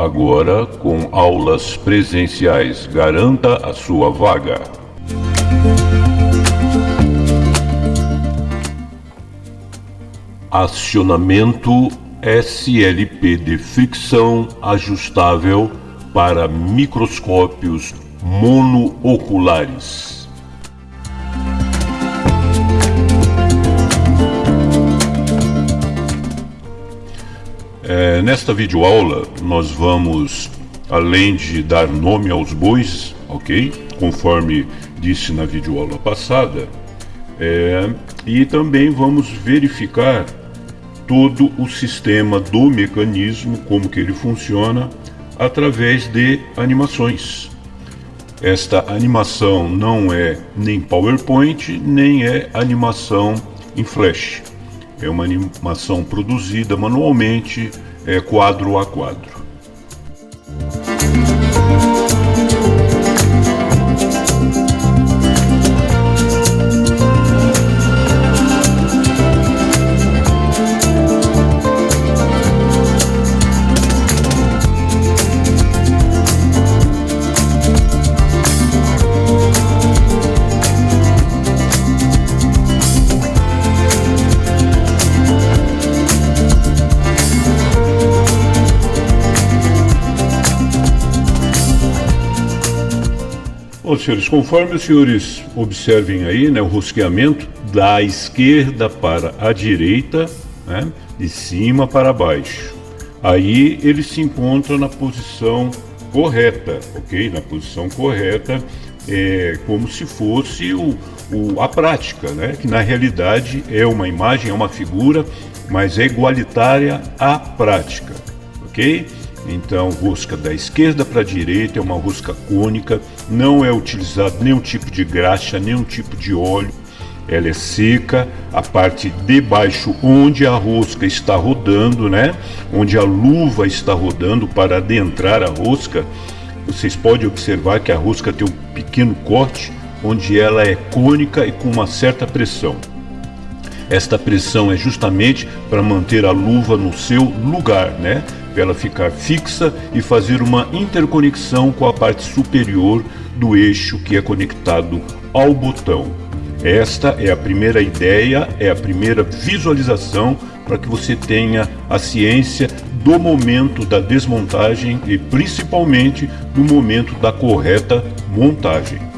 agora com aulas presenciais. Garanta a sua vaga. Acionamento SLP de fricção ajustável para microscópios monooculares. É, nesta videoaula nós vamos, além de dar nome aos bois, ok? Conforme disse na videoaula passada, é, e também vamos verificar todo o sistema do mecanismo, como que ele funciona, através de animações. Esta animação não é nem PowerPoint, nem é animação em Flash. É uma animação produzida manualmente, é, quadro a quadro. Bom, senhores, conforme os senhores observem aí, né, o rosqueamento da esquerda para a direita, né, de cima para baixo. Aí ele se encontra na posição correta, ok? Na posição correta, é como se fosse o, o, a prática, né? Que na realidade é uma imagem, é uma figura, mas é igualitária à prática, ok? Então, rosca da esquerda para a direita é uma rosca cônica, não é utilizado nenhum tipo de graxa, nenhum tipo de óleo. Ela é seca, a parte de baixo onde a rosca está rodando, né? Onde a luva está rodando para adentrar a rosca, vocês podem observar que a rosca tem um pequeno corte onde ela é cônica e com uma certa pressão. Esta pressão é justamente para manter a luva no seu lugar, né? Ela ficar fixa e fazer uma interconexão com a parte superior do eixo que é conectado ao botão. Esta é a primeira ideia, é a primeira visualização para que você tenha a ciência do momento da desmontagem e principalmente no momento da correta montagem.